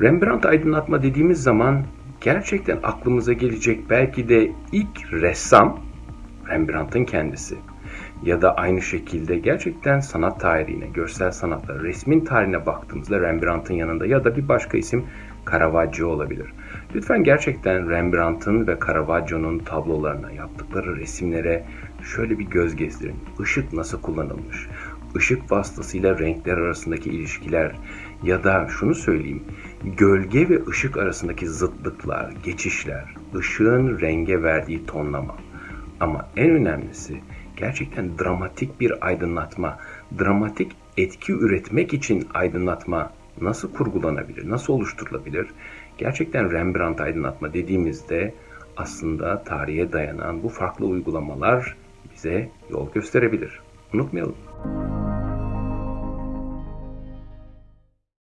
Rembrandt aydınlatma dediğimiz zaman gerçekten aklımıza gelecek belki de ilk ressam Rembrandt'ın kendisi. Ya da aynı şekilde gerçekten sanat tarihine, görsel sanatlara, resmin tarihine baktığımızda Rembrandt'ın yanında ya da bir başka isim Caravaggio olabilir. Lütfen gerçekten Rembrandt'ın ve Caravaggio'nun tablolarına, yaptıkları resimlere şöyle bir göz gezdirin. Işık nasıl kullanılmış? Işık vasıtasıyla renkler arasındaki ilişkiler ya da şunu söyleyeyim, gölge ve ışık arasındaki zıtlıklar, geçişler, ışığın renge verdiği tonlama. Ama en önemlisi gerçekten dramatik bir aydınlatma, dramatik etki üretmek için aydınlatma nasıl kurgulanabilir, nasıl oluşturulabilir? Gerçekten Rembrandt aydınlatma dediğimizde aslında tarihe dayanan bu farklı uygulamalar bize yol gösterebilir. Unutmayalım.